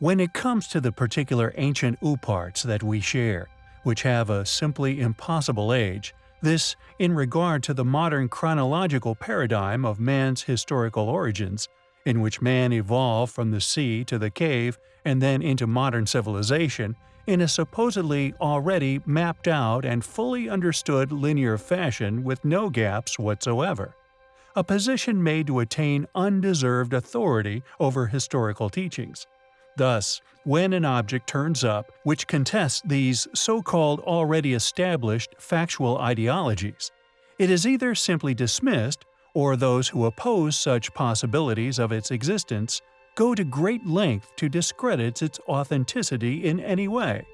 When it comes to the particular ancient OOPArts that we share, which have a simply impossible age, this in regard to the modern chronological paradigm of man's historical origins, in which man evolved from the sea to the cave and then into modern civilization in a supposedly already mapped out and fully understood linear fashion with no gaps whatsoever. A position made to attain undeserved authority over historical teachings. Thus, when an object turns up which contests these so-called already established factual ideologies, it is either simply dismissed or those who oppose such possibilities of its existence go to great length to discredit its authenticity in any way.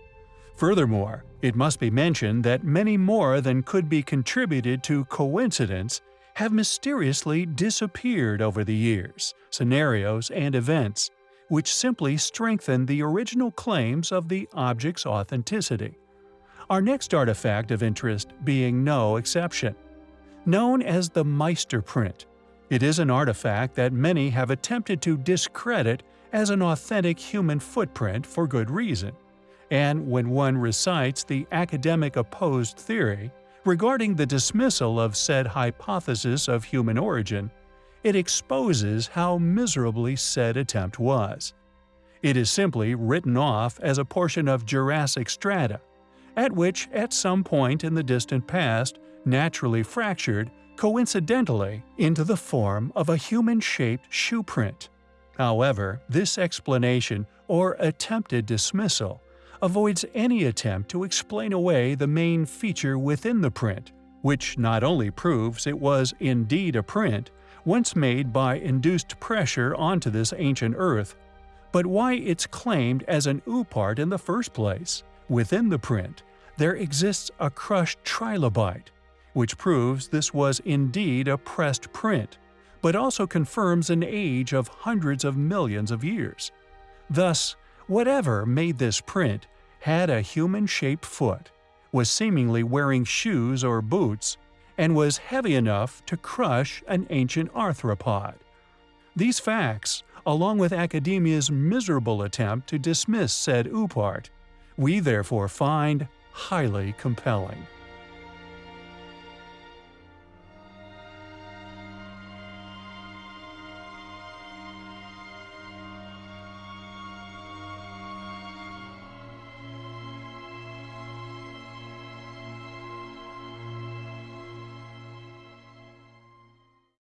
Furthermore, it must be mentioned that many more than could be contributed to coincidence have mysteriously disappeared over the years, scenarios, and events, which simply strengthen the original claims of the object's authenticity. Our next artifact of interest being no exception. Known as the Meister print, it is an artifact that many have attempted to discredit as an authentic human footprint for good reason. And when one recites the academic opposed theory regarding the dismissal of said hypothesis of human origin, it exposes how miserably said attempt was. It is simply written off as a portion of Jurassic strata, at which at some point in the distant past naturally fractured, coincidentally, into the form of a human-shaped shoe print. However, this explanation, or attempted dismissal, avoids any attempt to explain away the main feature within the print, which not only proves it was indeed a print, once made by induced pressure onto this ancient Earth, but why it's claimed as an OOPArt in the first place. Within the print, there exists a crushed trilobite, which proves this was indeed a pressed print, but also confirms an age of hundreds of millions of years. Thus, whatever made this print had a human-shaped foot, was seemingly wearing shoes or boots, and was heavy enough to crush an ancient arthropod. These facts, along with academia's miserable attempt to dismiss said OOPArt, we therefore find highly compelling.